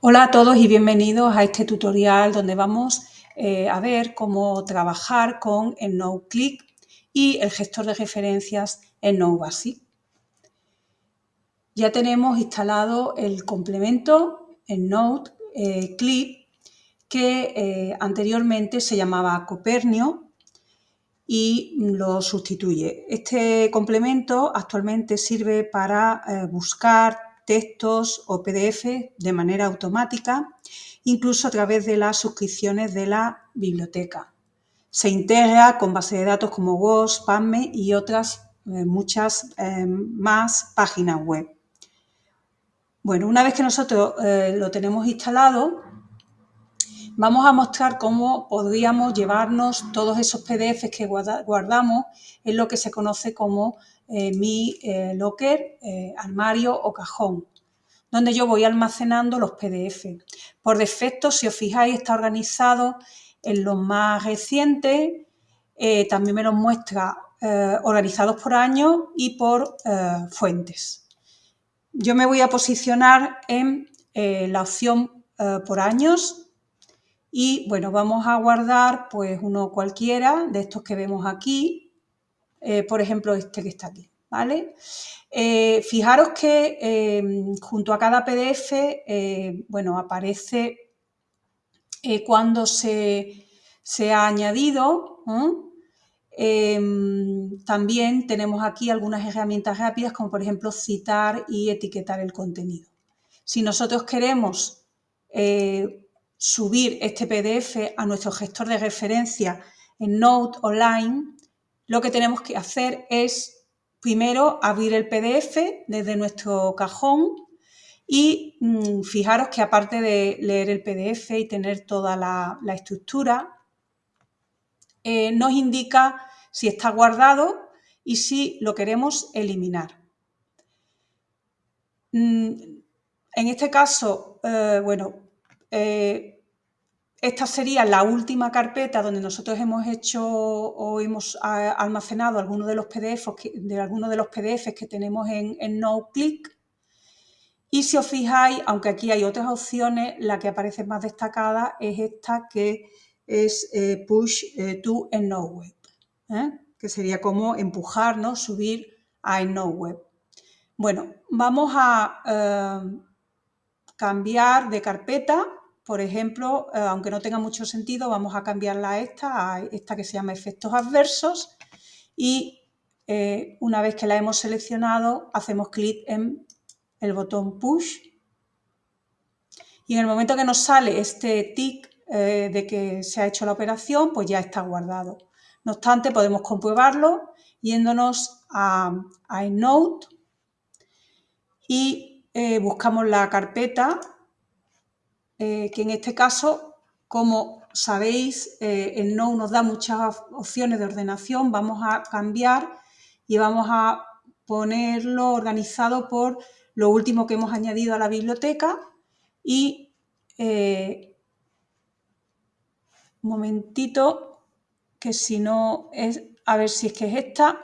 Hola a todos y bienvenidos a este tutorial donde vamos eh, a ver cómo trabajar con EndNote y el gestor de referencias EndNote Basic. Ya tenemos instalado el complemento EndNote eh, Clip que eh, anteriormente se llamaba Copernio y lo sustituye. Este complemento actualmente sirve para buscar textos o PDF de manera automática, incluso a través de las suscripciones de la biblioteca. Se integra con bases de datos como WOS, PubMed y otras eh, muchas eh, más páginas web. Bueno, una vez que nosotros eh, lo tenemos instalado, vamos a mostrar cómo podríamos llevarnos todos esos PDFs que guardamos en lo que se conoce como eh, mi eh, locker, eh, armario o cajón, donde yo voy almacenando los PDF. Por defecto, si os fijáis, está organizado en los más recientes, también me los muestra organizados por año y por fuentes. Yo me voy a posicionar en la opción por años y bueno, vamos a guardar pues uno cualquiera de estos que vemos aquí eh, por ejemplo, este que está aquí, ¿vale? Eh, fijaros que eh, junto a cada PDF, bueno, aparece cuando se, se, ha añadido, también tenemos aquí algunas herramientas rápidas como por ejemplo citar y etiquetar el contenido. Si nosotros queremos subir este PDF a nuestro gestor de referencia en Note Online, lo que tenemos que hacer es primero abrir el PDF desde nuestro cajón y mm, fijaros que aparte de leer el PDF y tener toda la, estructura, eh, nos indica si está guardado y si lo queremos eliminar. Mm, en este caso, eh, bueno, eh, esta sería la última carpeta donde nosotros hemos hecho o hemos almacenado algunos de los PDFs que, de algunos de los PDFs que tenemos en, NoClick. Y si os fijáis, aunque aquí hay otras opciones, la que aparece más destacada es esta que es eh, Push eh, to EndNoteWeb, ¿eh? que sería como empujarnos, subir a EndNoteWeb. Bueno, vamos a cambiar de carpeta por ejemplo, eh, aunque no tenga mucho sentido, vamos a cambiarla a esta, a esta que se llama efectos adversos y eh, una vez que la hemos seleccionado, hacemos clic en el botón push y en el momento que nos sale este tick eh, de que se ha hecho la operación, pues ya está guardado. No obstante, podemos comprobarlo yéndonos a, a EndNote y buscamos la carpeta eh, que en este caso, como sabéis, eh, el No nos da muchas opciones de ordenación, vamos a cambiar y vamos a ponerlo organizado por lo último que hemos añadido a la biblioteca y eh, un momentito que si no es, a ver si es que es esta,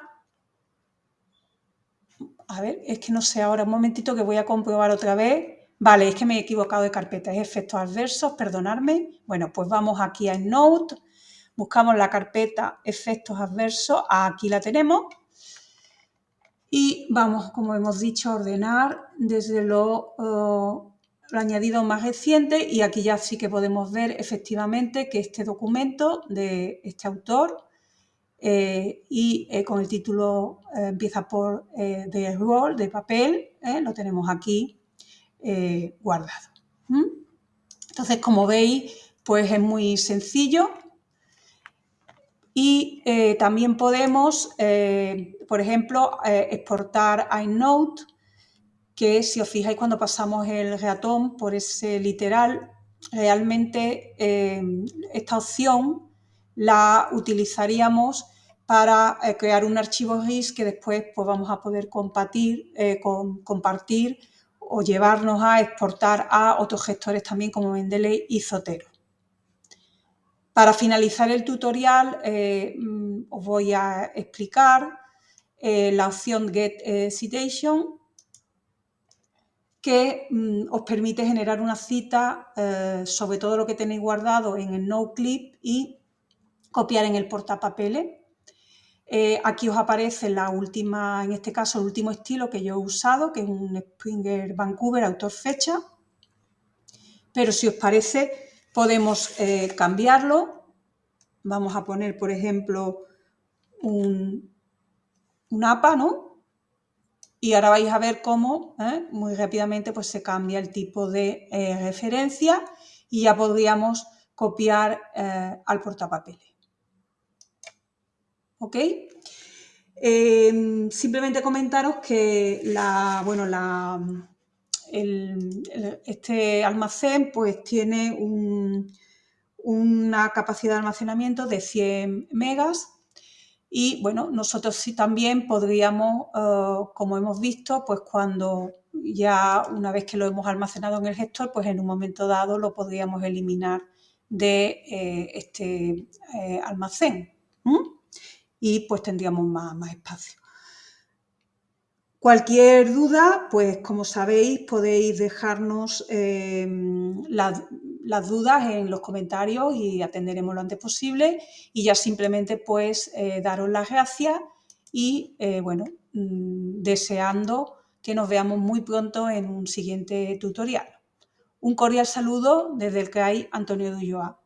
a ver, es que no sé ahora, un momentito que voy a comprobar otra vez Vale, es que me he equivocado de carpeta, es efectos adversos, perdonadme. Bueno, pues vamos aquí a Note, buscamos la carpeta efectos adversos, aquí la tenemos. Y vamos, como hemos dicho, a ordenar desde lo, añadido más reciente y aquí ya sí que podemos ver efectivamente que este documento de este autor eh, y eh, con el título eh, empieza por de roll, de papel, lo tenemos aquí eh, guardado. Entonces, como veis, pues es muy sencillo y eh, también podemos, eh, por ejemplo, exportar a EndNote, que si os fijáis cuando pasamos el ratón por ese literal, realmente esta opción la utilizaríamos para crear un archivo GIS que después pues, vamos a poder compartir, compartir o llevarnos a exportar a otros gestores también como Mendeley y Zotero. Para finalizar el tutorial eh, mm, os voy a explicar eh, la opción Get eh, Citation que mm, os permite generar una cita sobre todo lo que tenéis guardado en el NoClip y copiar en el portapapeles. Eh, aquí os aparece la última, en este caso, el último estilo que yo he usado, que es un Springer Vancouver autor fecha. Pero si os parece, podemos eh, cambiarlo. Vamos a poner, por ejemplo, un, un APA, ¿no? Y ahora vais a ver cómo ¿eh? muy rápidamente pues, se cambia el tipo de referencia y ya podríamos copiar al portapapeles. ¿Ok? Em, simplemente comentaros que la, bueno, la, este almacén pues, tiene una capacidad de almacenamiento de 100 megas y bueno, nosotros sí también podríamos, eh, como hemos visto, pues cuando ya una vez que lo hemos almacenado en el gestor, pues en un momento dado lo podríamos eliminar de eh, este eh, almacén y pues tendríamos más, más espacio. Cualquier duda, pues como sabéis, podéis dejarnos la, las dudas en los comentarios y atenderemos lo antes posible y ya simplemente pues eh, daros las gracias y eh, bueno, mm, deseando que nos veamos muy pronto en un siguiente tutorial. Un cordial saludo desde el que hay Antonio Dulloa.